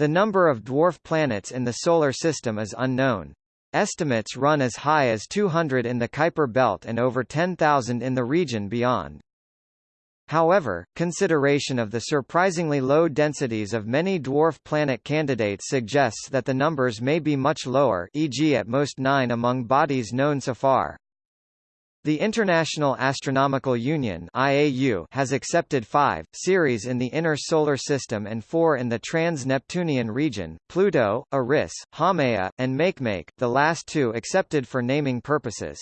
The number of dwarf planets in the Solar System is unknown. Estimates run as high as 200 in the Kuiper belt and over 10,000 in the region beyond. However, consideration of the surprisingly low densities of many dwarf planet candidates suggests that the numbers may be much lower e.g. at most nine among bodies known so far. The International Astronomical Union IAU has accepted five, Ceres in the Inner Solar System and four in the trans-Neptunian region, Pluto, Eris, Haumea, and Makemake, the last two accepted for naming purposes.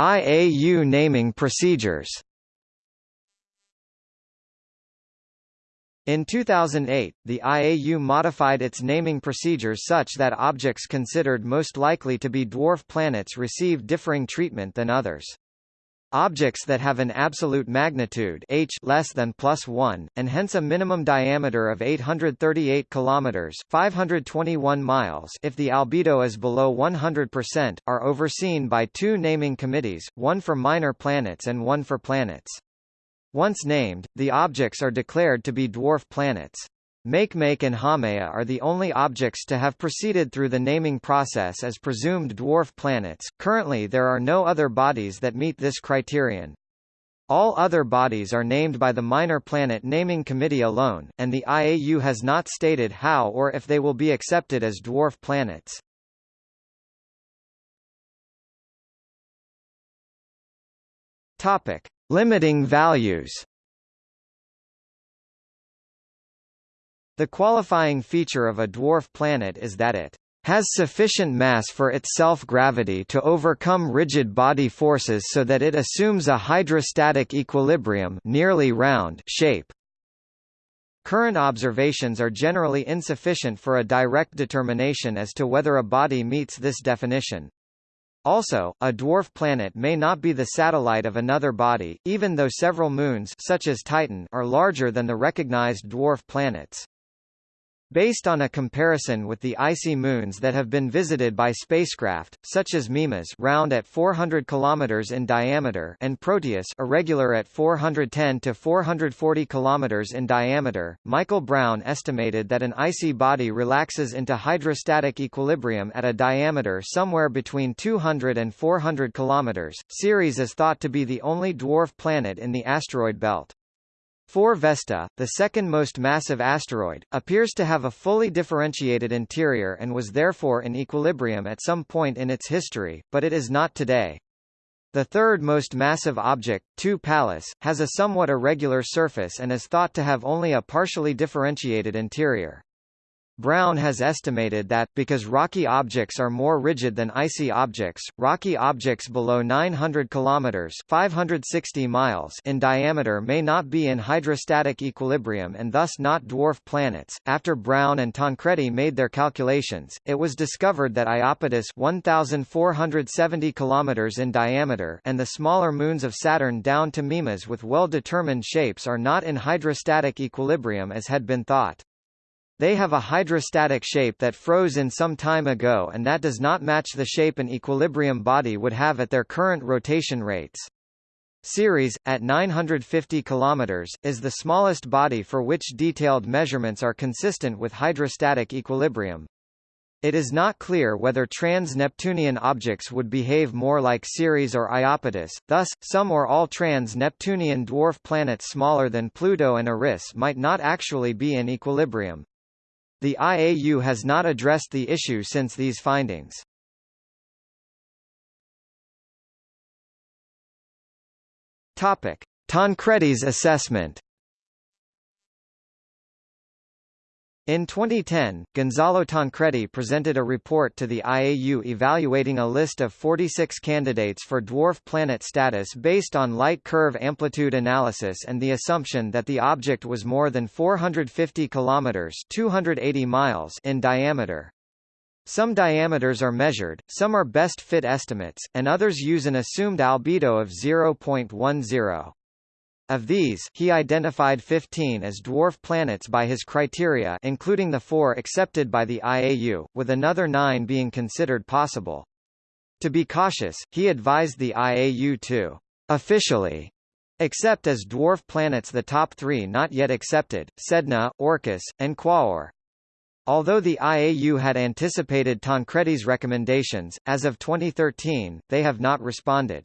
IAU naming procedures In 2008, the IAU modified its naming procedures such that objects considered most likely to be dwarf planets receive differing treatment than others. Objects that have an absolute magnitude h less than plus 1, and hence a minimum diameter of 838 km 521 miles if the albedo is below 100%, are overseen by two naming committees, one for minor planets and one for planets. Once named, the objects are declared to be dwarf planets. Makemake and Haumea are the only objects to have proceeded through the naming process as presumed dwarf planets. Currently there are no other bodies that meet this criterion. All other bodies are named by the Minor Planet Naming Committee alone, and the IAU has not stated how or if they will be accepted as dwarf planets. Topic: Limiting values The qualifying feature of a dwarf planet is that it has sufficient mass for its self-gravity to overcome rigid body forces so that it assumes a hydrostatic equilibrium nearly round shape. Current observations are generally insufficient for a direct determination as to whether a body meets this definition. Also, a dwarf planet may not be the satellite of another body, even though several moons such as Titan are larger than the recognized dwarf planets. Based on a comparison with the icy moons that have been visited by spacecraft, such as Mimas round at 400 km in diameter and Proteus irregular at 410 to 440 km in diameter, Michael Brown estimated that an icy body relaxes into hydrostatic equilibrium at a diameter somewhere between 200 and 400 km. Ceres is thought to be the only dwarf planet in the asteroid belt. 4 Vesta, the second most massive asteroid, appears to have a fully differentiated interior and was therefore in equilibrium at some point in its history, but it is not today. The third most massive object, 2 Pallas, has a somewhat irregular surface and is thought to have only a partially differentiated interior. Brown has estimated that, because rocky objects are more rigid than icy objects, rocky objects below 900 km 560 miles in diameter may not be in hydrostatic equilibrium and thus not dwarf planets. After Brown and Tancredi made their calculations, it was discovered that Iapetus 1470 km in diameter and the smaller moons of Saturn down to Mimas with well-determined shapes are not in hydrostatic equilibrium as had been thought. They have a hydrostatic shape that froze in some time ago and that does not match the shape an equilibrium body would have at their current rotation rates. Ceres, at 950 km, is the smallest body for which detailed measurements are consistent with hydrostatic equilibrium. It is not clear whether trans-Neptunian objects would behave more like Ceres or Iapetus, thus, some or all trans-Neptunian dwarf planets smaller than Pluto and Eris might not actually be in equilibrium. The IAU has not addressed the issue since these findings. Topic: Tancredi's assessment In 2010, Gonzalo Tancredi presented a report to the IAU evaluating a list of 46 candidates for dwarf planet status based on light curve amplitude analysis and the assumption that the object was more than 450 kilometers (280 miles) in diameter. Some diameters are measured, some are best fit estimates, and others use an assumed albedo of 0.10. Of these, he identified 15 as dwarf planets by his criteria including the four accepted by the IAU, with another nine being considered possible. To be cautious, he advised the IAU to officially Except as dwarf planets the top three not yet accepted, Sedna, Orcus, and Quaoar. Although the IAU had anticipated Tancredi's recommendations, as of 2013, they have not responded.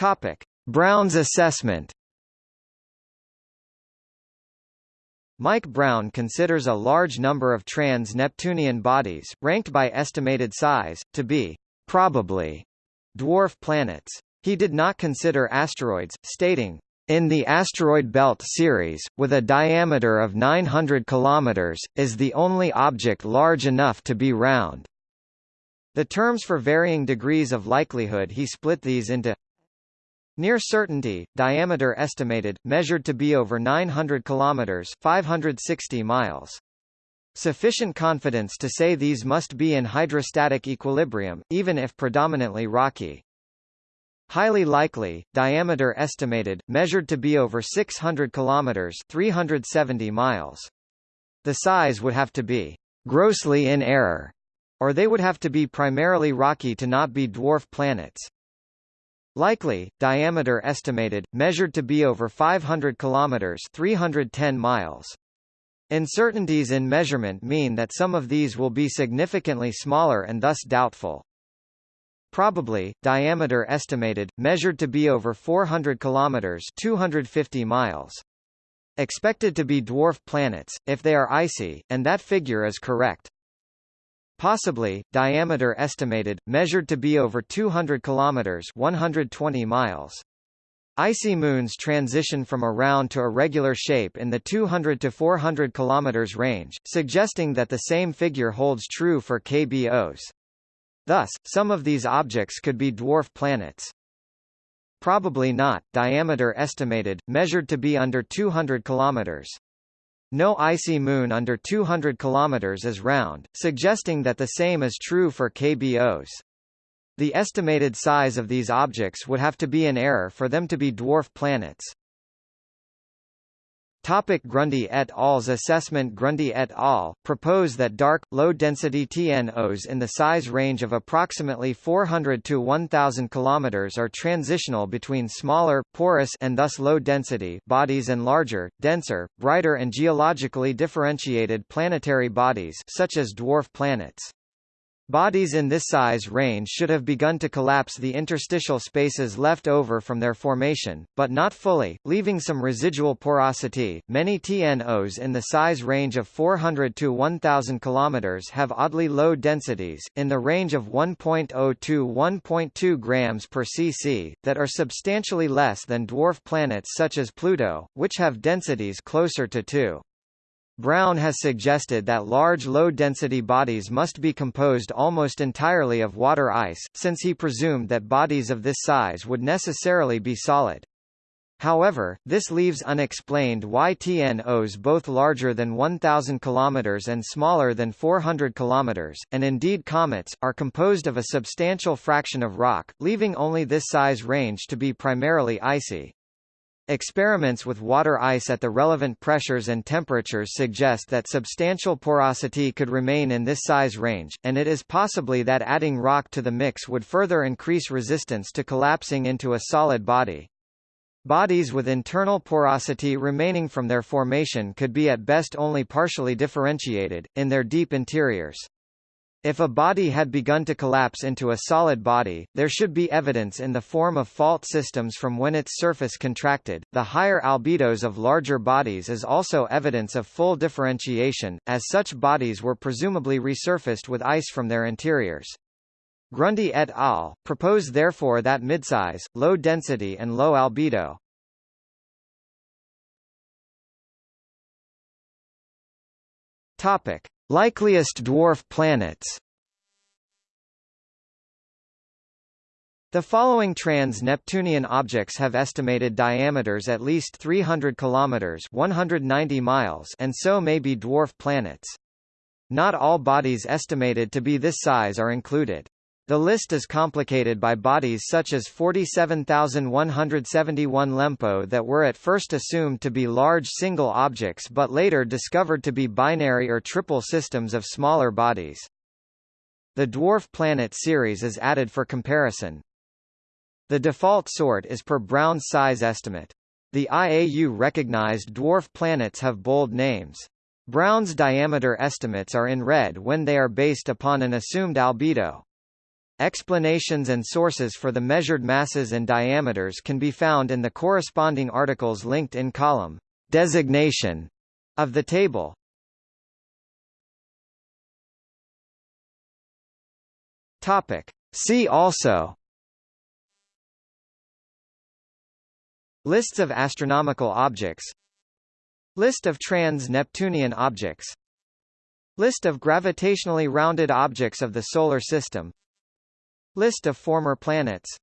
Topic: Brown's assessment. Mike Brown considers a large number of trans-Neptunian bodies, ranked by estimated size, to be probably dwarf planets. He did not consider asteroids, stating, in the asteroid belt Ceres, with a diameter of 900 km, is the only object large enough to be round. The terms for varying degrees of likelihood he split these into Near certainty, diameter estimated, measured to be over 900 km 560 miles. Sufficient confidence to say these must be in hydrostatic equilibrium, even if predominantly rocky. Highly likely, diameter estimated, measured to be over 600 km 370 miles. The size would have to be grossly in error, or they would have to be primarily rocky to not be dwarf planets. Likely, diameter estimated, measured to be over 500 km 310 miles. Uncertainties in measurement mean that some of these will be significantly smaller and thus doubtful. Probably, diameter estimated, measured to be over 400 km 250 miles. Expected to be dwarf planets, if they are icy, and that figure is correct. Possibly, diameter estimated, measured to be over 200 kilometers 120 miles. Icy moons transition from a round to a regular shape in the 200 to 400 kilometers range, suggesting that the same figure holds true for KBOs. Thus, some of these objects could be dwarf planets. Probably not, diameter estimated, measured to be under 200 kilometers. No icy moon under 200 km is round, suggesting that the same is true for KBOs. The estimated size of these objects would have to be in error for them to be dwarf planets. Topic Grundy et al.'s assessment Grundy et al. propose that dark, low-density TNOs in the size range of approximately 400 to 1,000 km are transitional between smaller, porous and thus low-density bodies and larger, denser, brighter and geologically differentiated planetary bodies such as dwarf planets. Bodies in this size range should have begun to collapse the interstitial spaces left over from their formation, but not fully, leaving some residual porosity. Many TNOs in the size range of 400 to 1000 km have oddly low densities, in the range of 1.0 to 1.2 grams per cc, that are substantially less than dwarf planets such as Pluto, which have densities closer to 2. Brown has suggested that large low-density bodies must be composed almost entirely of water ice, since he presumed that bodies of this size would necessarily be solid. However, this leaves unexplained why TNOs both larger than 1000 km and smaller than 400 km, and indeed comets, are composed of a substantial fraction of rock, leaving only this size range to be primarily icy. Experiments with water ice at the relevant pressures and temperatures suggest that substantial porosity could remain in this size range, and it is possibly that adding rock to the mix would further increase resistance to collapsing into a solid body. Bodies with internal porosity remaining from their formation could be at best only partially differentiated, in their deep interiors. If a body had begun to collapse into a solid body, there should be evidence in the form of fault systems from when its surface contracted. The higher albedos of larger bodies is also evidence of full differentiation, as such bodies were presumably resurfaced with ice from their interiors. Grundy et al. propose therefore that midsize, low density and low albedo, Topic: Likeliest dwarf planets The following trans-Neptunian objects have estimated diameters at least 300 kilometers (190 miles) and so may be dwarf planets. Not all bodies estimated to be this size are included. The list is complicated by bodies such as 47,171 LEMPO that were at first assumed to be large single objects but later discovered to be binary or triple systems of smaller bodies. The dwarf planet Ceres is added for comparison. The default sort is per Brown's size estimate. The IAU recognized dwarf planets have bold names. Brown's diameter estimates are in red when they are based upon an assumed albedo. Explanations and sources for the measured masses and diameters can be found in the corresponding articles linked in column designation of the table. Topic. See also Lists of astronomical objects List of trans-Neptunian objects List of gravitationally rounded objects of the Solar System List of former planets